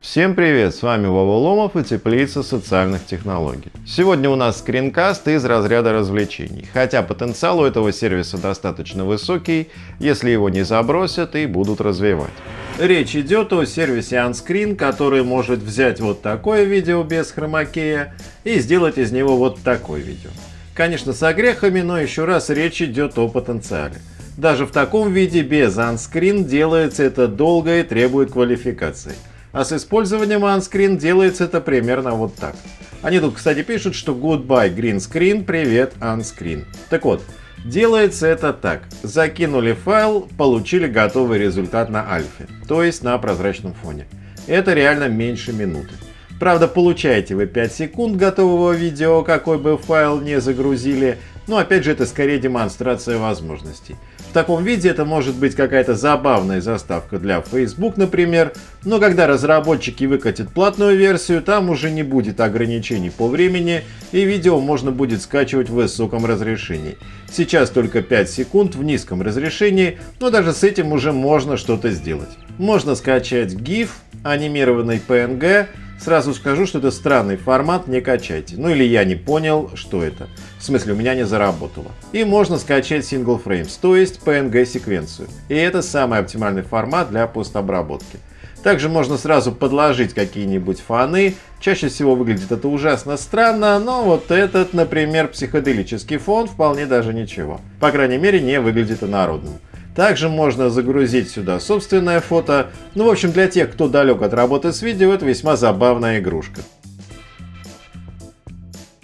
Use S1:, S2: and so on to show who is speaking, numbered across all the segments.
S1: Всем привет, с вами Вова Ломов и Теплица социальных технологий. Сегодня у нас скринкаст из разряда развлечений, хотя потенциал у этого сервиса достаточно высокий, если его не забросят и будут развивать. Речь идет о сервисе OnScreen, который может взять вот такое видео без хромакея и сделать из него вот такое видео. Конечно, с огрехами, но еще раз речь идет о потенциале. Даже в таком виде без OnScreen делается это долго и требует квалификации. А с использованием OnScreen делается это примерно вот так. Они тут, кстати, пишут, что goodbye green screen, привет OnScreen. Так вот, делается это так. Закинули файл, получили готовый результат на альфе, то есть на прозрачном фоне. Это реально меньше минуты. Правда, получаете вы 5 секунд готового видео, какой бы файл не загрузили, но опять же это скорее демонстрация возможностей. В таком виде это может быть какая-то забавная заставка для Facebook, например, но когда разработчики выкатят платную версию, там уже не будет ограничений по времени и видео можно будет скачивать в высоком разрешении. Сейчас только 5 секунд в низком разрешении, но даже с этим уже можно что-то сделать. Можно скачать GIF, анимированный PNG, Сразу скажу, что это странный формат, не качайте. Ну или я не понял, что это. В смысле, у меня не заработало. И можно скачать Single Frames, то есть PNG секвенцию. И это самый оптимальный формат для постобработки. Также можно сразу подложить какие-нибудь фоны. Чаще всего выглядит это ужасно странно, но вот этот, например, психоделический фон вполне даже ничего. По крайней мере, не выглядит инородным. Также можно загрузить сюда собственное фото. Ну, в общем, для тех, кто далек от работы с видео, это весьма забавная игрушка.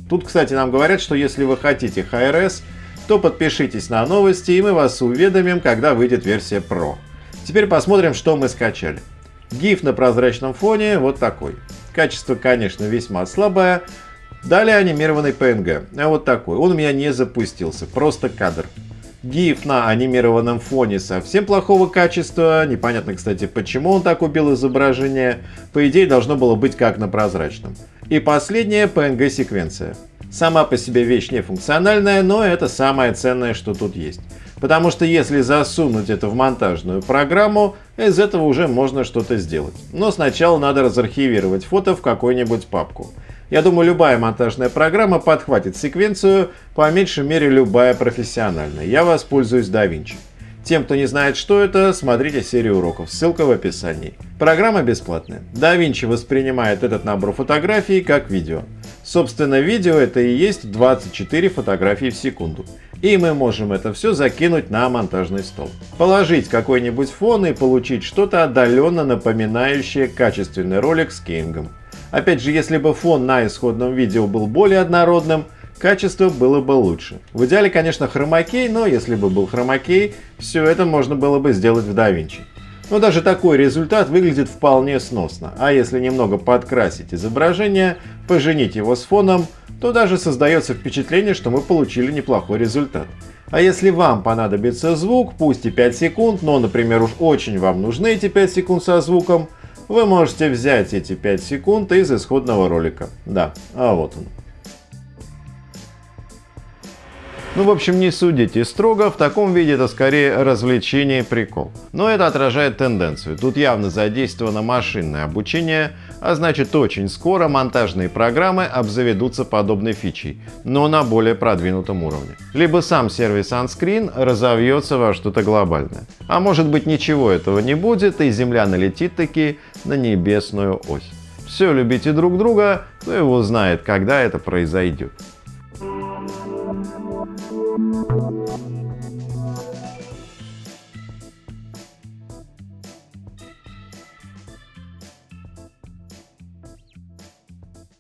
S1: Тут, кстати, нам говорят, что если вы хотите HRS, то подпишитесь на новости, и мы вас уведомим, когда выйдет версия Pro. Теперь посмотрим, что мы скачали. GIF на прозрачном фоне вот такой. Качество, конечно, весьма слабое. Далее анимированный PNG. А вот такой. Он у меня не запустился, просто кадр. GIF на анимированном фоне совсем плохого качества. Непонятно, кстати, почему он так убил изображение. По идее, должно было быть как на прозрачном. И последняя PNG-секвенция. Сама по себе вещь не функциональная, но это самое ценное, что тут есть. Потому что если засунуть это в монтажную программу, из этого уже можно что-то сделать. Но сначала надо разархивировать фото в какую-нибудь папку. Я думаю, любая монтажная программа подхватит секвенцию, по меньшей мере любая профессиональная. Я воспользуюсь DaVinci. Тем, кто не знает, что это, смотрите серию уроков, ссылка в описании. Программа бесплатная. DaVinci воспринимает этот набор фотографий как видео. Собственно, видео это и есть 24 фотографии в секунду. И мы можем это все закинуть на монтажный стол. Положить какой-нибудь фон и получить что-то отдаленно напоминающее качественный ролик с Кингом. Опять же, если бы фон на исходном видео был более однородным, качество было бы лучше. В идеале, конечно, хромакей, но если бы был хромакей, все это можно было бы сделать в DaVinci. Но даже такой результат выглядит вполне сносно, а если немного подкрасить изображение, поженить его с фоном, то даже создается впечатление, что мы получили неплохой результат. А если вам понадобится звук, пусть и 5 секунд, но, например, уж очень вам нужны эти 5 секунд со звуком, вы можете взять эти 5 секунд из исходного ролика. Да, а вот он. Ну, в общем, не судите строго, в таком виде это скорее развлечение и прикол. Но это отражает тенденцию. Тут явно задействовано машинное обучение, а значит очень скоро монтажные программы обзаведутся подобной фичей, но на более продвинутом уровне. Либо сам сервис OnScreen разовьется во что-то глобальное. А может быть ничего этого не будет и Земля налетит таки на небесную ось. Все, любите друг друга, кто его знает, когда это произойдет.